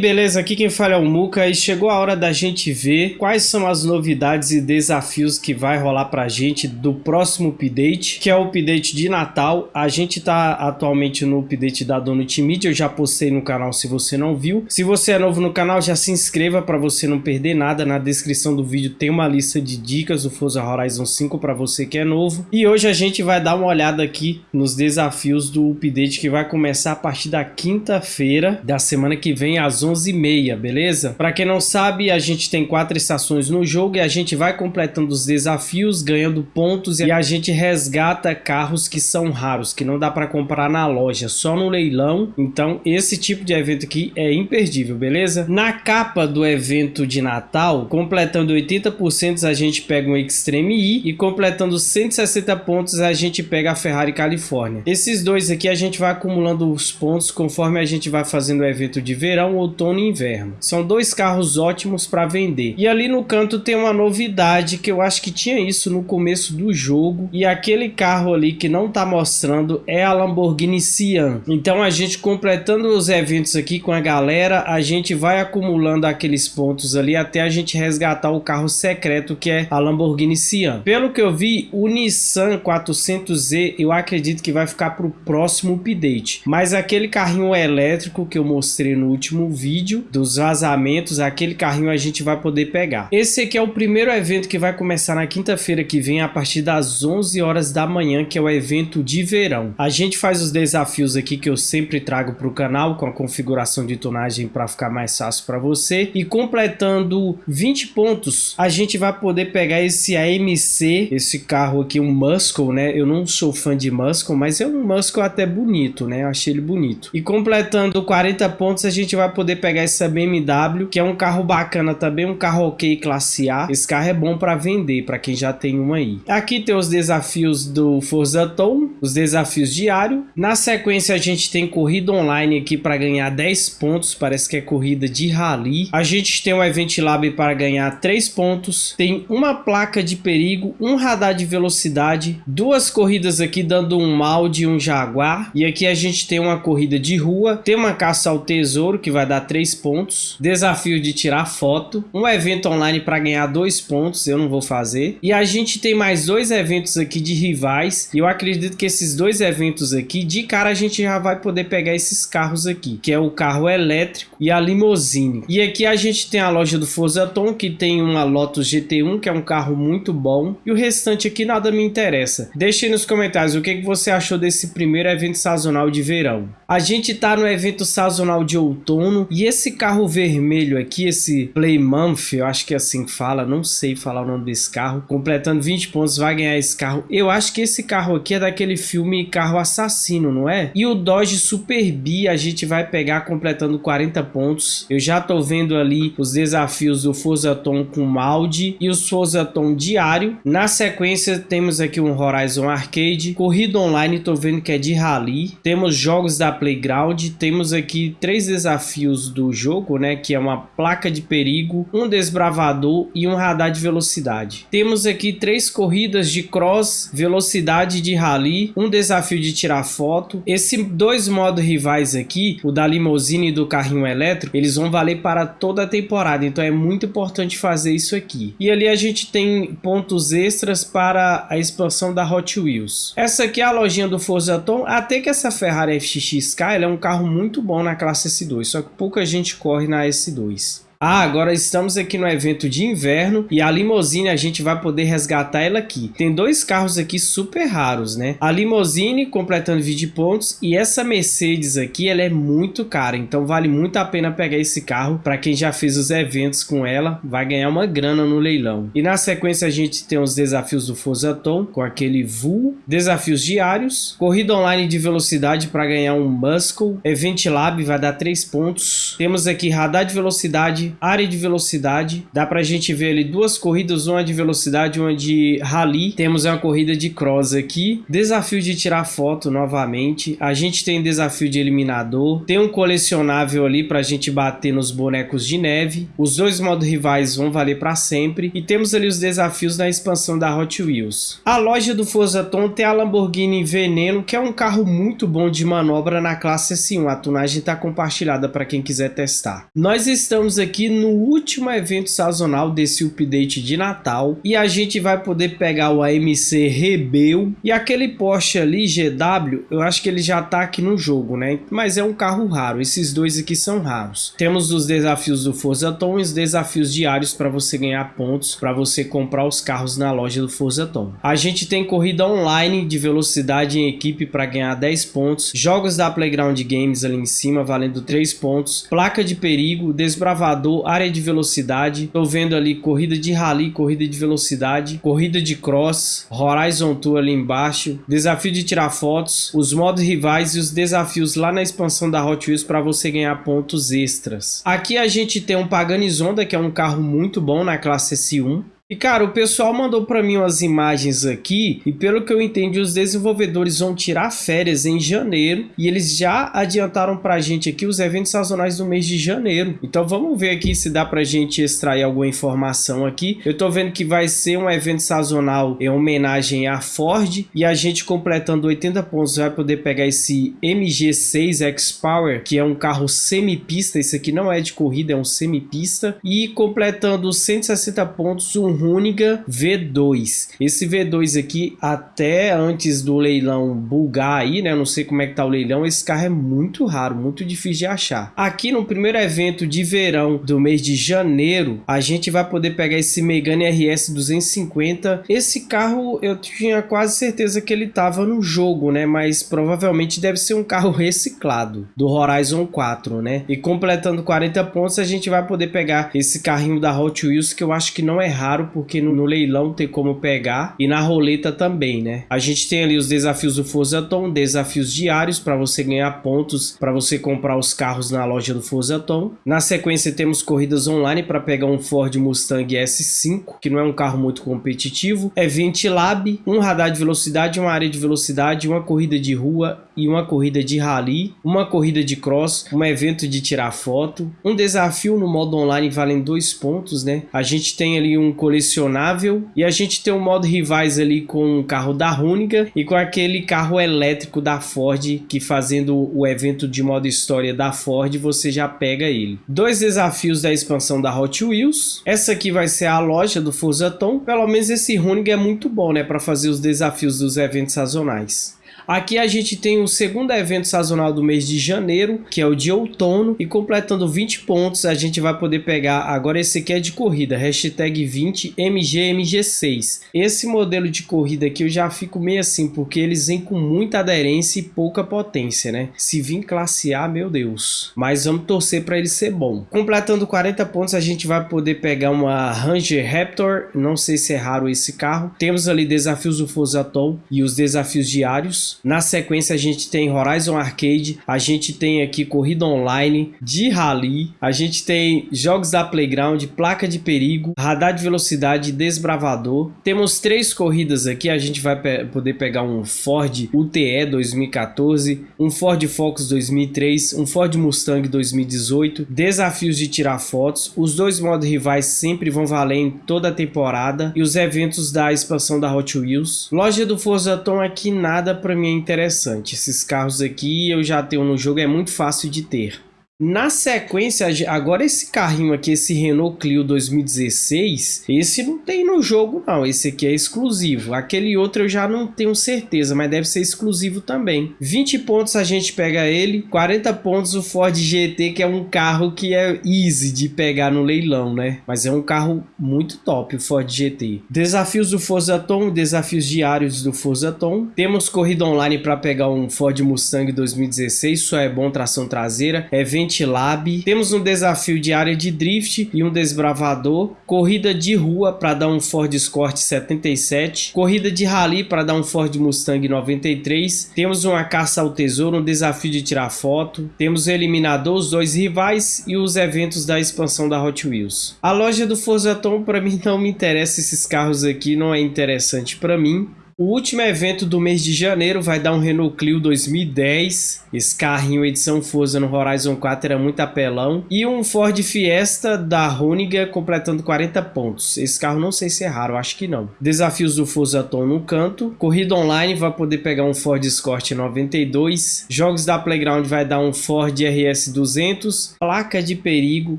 Beleza? Aqui quem fala é o Muca e chegou a hora da gente ver quais são as novidades e desafios que vai rolar pra gente do próximo update, que é o update de Natal. A gente tá atualmente no update da Donut Media, eu já postei no canal se você não viu. Se você é novo no canal, já se inscreva para você não perder nada. Na descrição do vídeo tem uma lista de dicas do Forza Horizon 5 para você que é novo. E hoje a gente vai dar uma olhada aqui nos desafios do update que vai começar a partir da quinta-feira da semana que vem às 11h30, beleza? Para quem não sabe, a gente tem quatro estações no jogo e a gente vai completando os desafios, ganhando pontos e a gente resgata carros que são raros, que não dá para comprar na loja, só no leilão. Então esse tipo de evento aqui é imperdível, beleza? Na capa do evento de Natal, completando 80% a gente pega um Extreme E e completando 160 pontos a gente pega a Ferrari Califórnia. Esses dois aqui a gente vai acumulando os pontos conforme a gente vai fazendo o evento de verão verão, outono e inverno. São dois carros ótimos para vender. E ali no canto tem uma novidade que eu acho que tinha isso no começo do jogo. E aquele carro ali que não tá mostrando é a Lamborghini Sian. Então a gente completando os eventos aqui com a galera, a gente vai acumulando aqueles pontos ali até a gente resgatar o carro secreto que é a Lamborghini Sian. Pelo que eu vi, o Nissan 400Z eu acredito que vai ficar para o próximo update. Mas aquele carrinho elétrico que eu mostrei no último último vídeo dos vazamentos, aquele carrinho a gente vai poder pegar. Esse aqui é o primeiro evento que vai começar na quinta-feira que vem a partir das 11 horas da manhã, que é o evento de verão. A gente faz os desafios aqui que eu sempre trago para o canal com a configuração de tonagem para ficar mais fácil para você e completando 20 pontos, a gente vai poder pegar esse AMC, esse carro aqui, um Muscle, né? Eu não sou fã de Muscle, mas é um Muscle até bonito, né? Eu achei ele bonito. E completando 40 pontos, a gente vai poder pegar essa BMW, que é um carro bacana também, um carro ok classe A. Esse carro é bom para vender, para quem já tem um aí. Aqui tem os desafios do Forza Tom, os desafios diários. Na sequência a gente tem corrida online aqui para ganhar 10 pontos, parece que é corrida de rally. A gente tem o Event Lab para ganhar 3 pontos. Tem uma placa de perigo, um radar de velocidade, duas corridas aqui dando um Maudi e um Jaguar. E aqui a gente tem uma corrida de rua, tem uma caça ao tesouro que vai dar 3 pontos. Desafio de tirar foto. Um evento online para ganhar 2 pontos, eu não vou fazer. E a gente tem mais dois eventos aqui de rivais. E eu acredito que esses dois eventos aqui, de cara a gente já vai poder pegar esses carros aqui. Que é o carro elétrico e a limousine. E aqui a gente tem a loja do Forza Tom, que tem uma Lotus GT1, que é um carro muito bom. E o restante aqui nada me interessa. Deixe nos comentários o que você achou desse primeiro evento sazonal de verão. A gente tá no evento sazonal de outono. E esse carro vermelho aqui, esse Plymouth, eu acho que é assim que fala, não sei falar o nome desse carro, completando 20 pontos, vai ganhar esse carro. Eu acho que esse carro aqui é daquele filme Carro Assassino, não é? E o Dodge Super B a gente vai pegar completando 40 pontos. Eu já tô vendo ali os desafios do Forza Tom com Maldi e os Forza Tom diário. Na sequência temos aqui um Horizon Arcade, corrida online, tô vendo que é de rally. Temos jogos da Playground, temos aqui três desafios do jogo, né, que é uma placa de perigo, um desbravador e um radar de velocidade. Temos aqui três corridas de cross, velocidade de rally, um desafio de tirar foto. Esses dois modos rivais aqui, o da limousine e do carrinho elétrico, eles vão valer para toda a temporada, então é muito importante fazer isso aqui. E ali a gente tem pontos extras para a expansão da Hot Wheels. Essa aqui é a lojinha do Forza Tom, até que essa Ferrari FXK é um carro muito bom na classe S2, só que pouca gente corre na S2. Ah, agora estamos aqui no evento de inverno e a limousine a gente vai poder resgatar ela aqui. Tem dois carros aqui super raros, né? A limousine completando 20 pontos e essa Mercedes aqui, ela é muito cara, então vale muito a pena pegar esse carro. Para quem já fez os eventos com ela, vai ganhar uma grana no leilão. E na sequência a gente tem os desafios do Forza Tom com aquele VU, desafios diários, corrida online de velocidade para ganhar um Muscle, Event Lab vai dar 3 pontos. Temos aqui radar de velocidade, área de velocidade. Dá pra gente ver ali duas corridas, uma de velocidade uma de rally. Temos uma corrida de cross aqui. Desafio de tirar foto novamente. A gente tem desafio de eliminador. Tem um colecionável ali pra gente bater nos bonecos de neve. Os dois modos rivais vão valer para sempre. E temos ali os desafios na expansão da Hot Wheels. A loja do Forza Tom tem a Lamborghini Veneno, que é um carro muito bom de manobra na classe S1. A tunagem está compartilhada para quem quiser testar. Nós estamos aqui no último evento sazonal desse update de Natal e a gente vai poder pegar o AMC Rebel e aquele Porsche ali GW, eu acho que ele já tá aqui no jogo, né? Mas é um carro raro, esses dois aqui são raros. Temos os desafios do Forza Tom e os desafios diários para você ganhar pontos, para você comprar os carros na loja do Forza Tom. A gente tem corrida online de velocidade em equipe para ganhar 10 pontos, jogos da Playground Games ali em cima valendo 3 pontos, placa de perigo, desbravador, área de velocidade, tô vendo ali corrida de rally, corrida de velocidade, corrida de cross, Horizon Tour ali embaixo, desafio de tirar fotos, os modos rivais e os desafios lá na expansão da Hot Wheels para você ganhar pontos extras. Aqui a gente tem um Paganizonda, que é um carro muito bom na classe S1. E cara, o pessoal mandou para mim umas imagens aqui e pelo que eu entendi os desenvolvedores vão tirar férias em janeiro e eles já adiantaram pra gente aqui os eventos sazonais do mês de janeiro. Então vamos ver aqui se dá pra gente extrair alguma informação aqui. Eu tô vendo que vai ser um evento sazonal em homenagem à Ford e a gente completando 80 pontos vai poder pegar esse MG6 X-Power que é um carro semi-pista, isso aqui não é de corrida, é um semi-pista e completando 160 pontos um Runiga V2. Esse V2 aqui, até antes do leilão bugar aí, né? Não sei como é que tá o leilão, esse carro é muito raro, muito difícil de achar. Aqui no primeiro evento de verão do mês de janeiro, a gente vai poder pegar esse Megane RS 250. Esse carro eu tinha quase certeza que ele tava no jogo, né? Mas provavelmente deve ser um carro reciclado do Horizon 4, né? E completando 40 pontos, a gente vai poder pegar esse carrinho da Hot Wheels que eu acho que não é raro porque no, no, leilão tem como pegar e na roleta também, né? A gente tem ali os desafios do Forza Tom, desafios diários para você ganhar pontos para você comprar os carros na loja do Forza Tom. Na sequência temos corridas online para pegar um Ford Mustang S5, que não é um carro muito competitivo. É Lab, um radar de velocidade, uma área de velocidade, uma corrida de rua e uma corrida de rally, uma corrida de cross, um evento de tirar foto, um desafio no modo online valendo dois pontos, né? A gente tem ali um colecionável e a gente tem um modo rivais ali com o carro da Runiga e com aquele carro elétrico da Ford que fazendo o evento de modo história da Ford você já pega ele. Dois desafios da expansão da Hot Wheels. Essa aqui vai ser a loja do Forza Tom. Pelo menos esse Runiga é muito bom, né, para fazer os desafios dos eventos sazonais. Aqui a gente tem o segundo evento sazonal do mês de janeiro, que é o de outono, e completando 20 pontos a gente vai poder pegar, agora esse aqui é de corrida, hashtag 20 MGMG6. Esse modelo de corrida aqui eu já fico meio assim, porque eles vêm com muita aderência e pouca potência, né? Se vir classe A, meu Deus. Mas vamos torcer para ele ser bom. Completando 40 pontos a gente vai poder pegar uma Ranger Raptor, não sei se é raro esse carro. Temos ali desafios do Forza Tom e os desafios diários. Na sequência a gente tem Horizon Arcade, a gente tem aqui corrida online de rally, a gente tem jogos da Playground, placa de perigo, radar de velocidade, desbravador. Temos três corridas aqui, a gente vai pe poder pegar um Ford UTE 2014, um Ford Focus 2003, um Ford Mustang 2018, desafios de tirar fotos, os dois modos rivais sempre vão valer em toda a temporada e os eventos da expansão da Hot Wheels. Loja do Forza Tom aqui nada para mim é interessante. Esses carros aqui eu já tenho no jogo, é muito fácil de ter. Na sequência, agora esse carrinho aqui, esse Renault Clio 2016, esse não tem no jogo não, esse aqui é exclusivo. Aquele outro eu já não tenho certeza, mas deve ser exclusivo também. 20 pontos a gente pega ele, 40 pontos o Ford GT, que é um carro que é easy de pegar no leilão, né? Mas é um carro muito top, o Ford GT. Desafios do Forza Tom, desafios diários do Forza Tom. Temos corrida online para pegar um Ford Mustang 2016, só é bom tração traseira. Evento Lab. Temos um desafio de área de drift e um desbravador. Corrida de rua para dar um Ford Escort 77. Corrida de rally para dar um Ford Mustang 93. Temos uma caça ao tesouro, um desafio de tirar foto. Temos o eliminador, os dois rivais e os eventos da expansão da Hot Wheels. A loja do Forza Tom para mim não me interessa esses carros aqui, não é interessante para mim. O último evento do mês de janeiro vai dar um Renault Clio 2010. Esse carrinho edição Forza no Horizon 4 era muito apelão. E um Ford Fiesta da Roniga completando 40 pontos. Esse carro não sei se é raro, acho que não. Desafios do Forza Tom no canto. Corrida online vai poder pegar um Ford Escort 92. Jogos da Playground vai dar um Ford RS 200. Placa de perigo,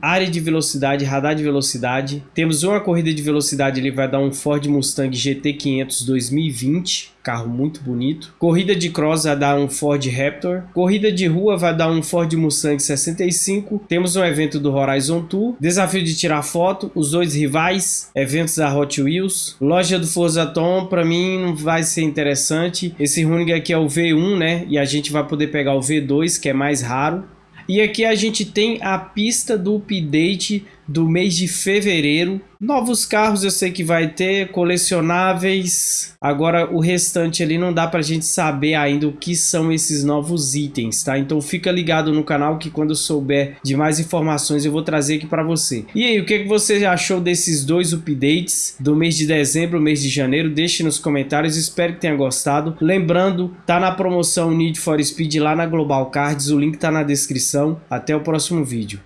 área de velocidade, radar de velocidade. Temos uma corrida de velocidade, ele vai dar um Ford Mustang GT 500 2020 carro muito bonito. Corrida de cross vai dar um Ford Raptor. Corrida de rua vai dar um Ford Mustang 65. Temos um evento do Horizon Tour. Desafio de tirar foto, os dois rivais, eventos da Hot Wheels. Loja do Forza Tom, para mim não vai ser interessante. Esse Running aqui é o V1, né? E a gente vai poder pegar o V2, que é mais raro. E aqui a gente tem a pista do update do mês de fevereiro. Novos carros eu sei que vai ter, colecionáveis. Agora o restante ali não dá pra gente saber ainda o que são esses novos itens, tá? Então fica ligado no canal que quando eu souber de mais informações eu vou trazer aqui pra você. E aí, o que, que você achou desses dois updates do mês de dezembro, mês de janeiro? Deixe nos comentários, espero que tenha gostado. Lembrando, tá na promoção Need for Speed lá na Global Cards, o link tá na descrição. Até o próximo vídeo.